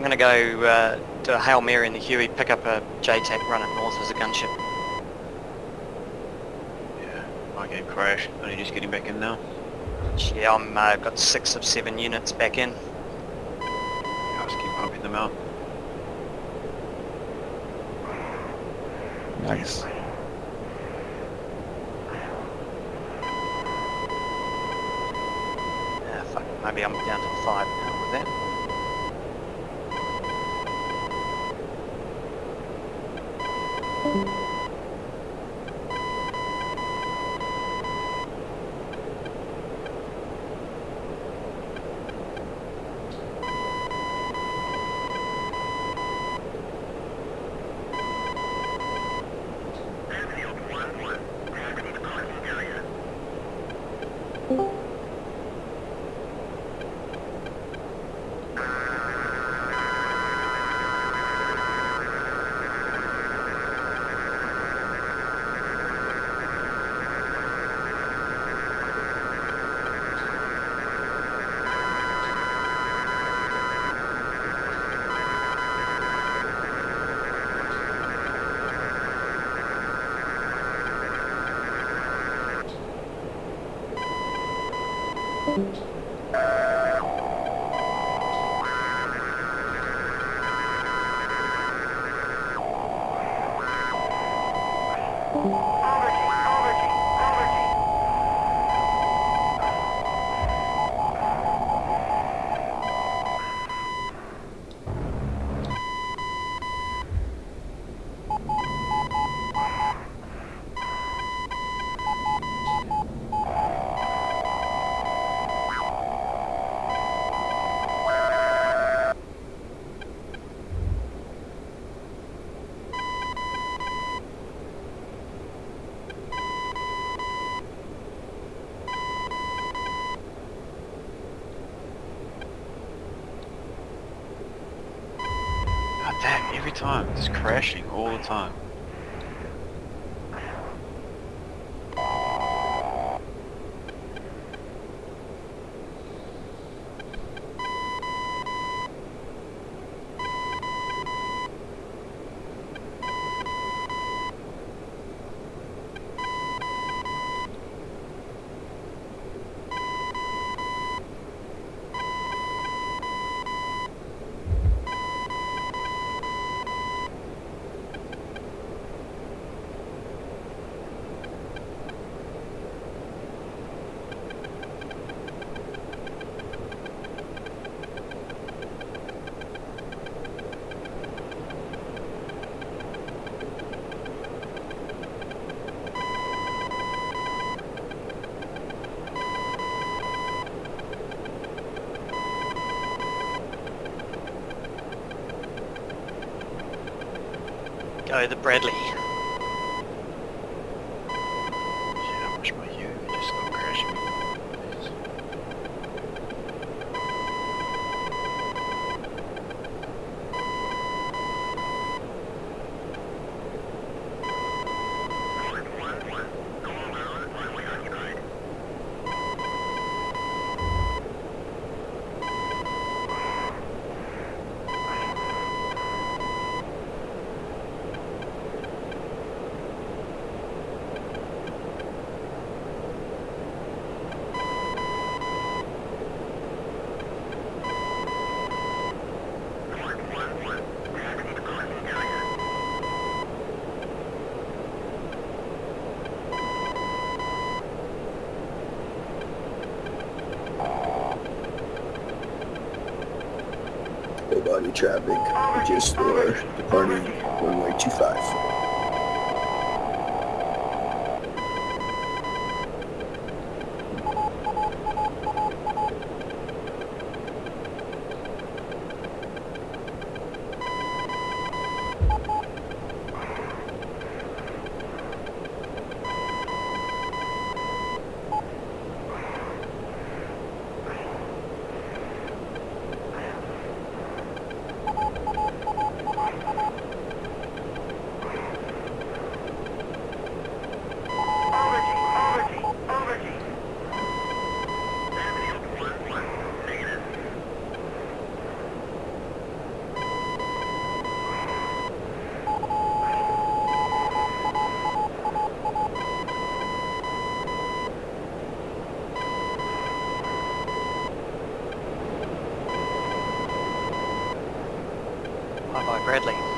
I'm going to go uh, do a Hail Mary in the Huey, pick up a JTAC, run it north as a gunship. Yeah, my game crashed. Only just getting back in now. Yeah, I'm uh, got six of seven units back in. I just keep pumping them out. Nice. Uh, fuck, maybe I'm down to five now with that. God every time. It's crashing all the time. Go the Bradley. Shit, I wish my U would just stop crashing. Please. Traffic, just for departing runway 25. Bradley.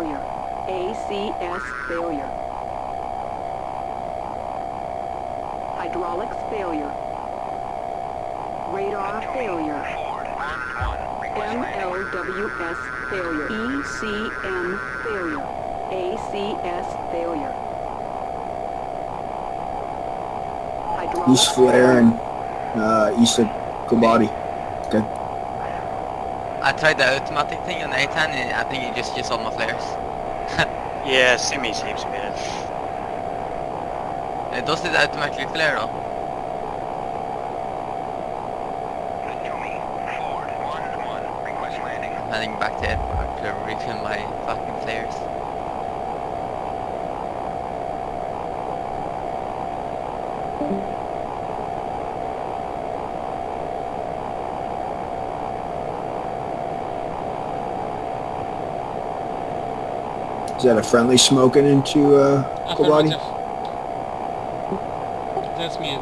Failure. ACS failure. Hydraulics failure. Radar failure. MLWS failure. ECM failure. ACS failure. He's Hydraulics flaring uh, east of Kobani. Good. I tried the automatic thing on A-10 and I think it just used all my flares. Yeah, semi seems better. it. Does it automatically flare though? I'm heading back to airport to refill my fucking flares. Is that a friendly smoking into uh. That's me.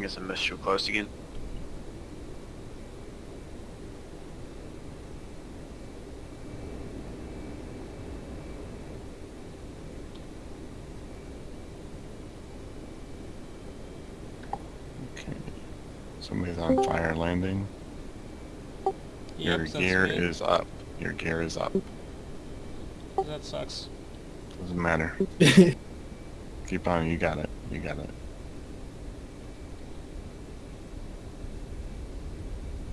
I guess I missed you close again. Okay. Somebody's on fire landing. Your Yep, that's gear me. is up. Your gear is up. That sucks. Doesn't matter. Keep on. You got it. You got it.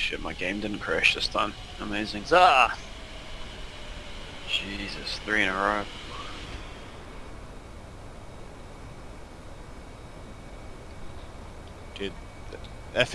shit, my game didn't crash this time. Amazing. Ah! Jesus, three in a row. Dude, F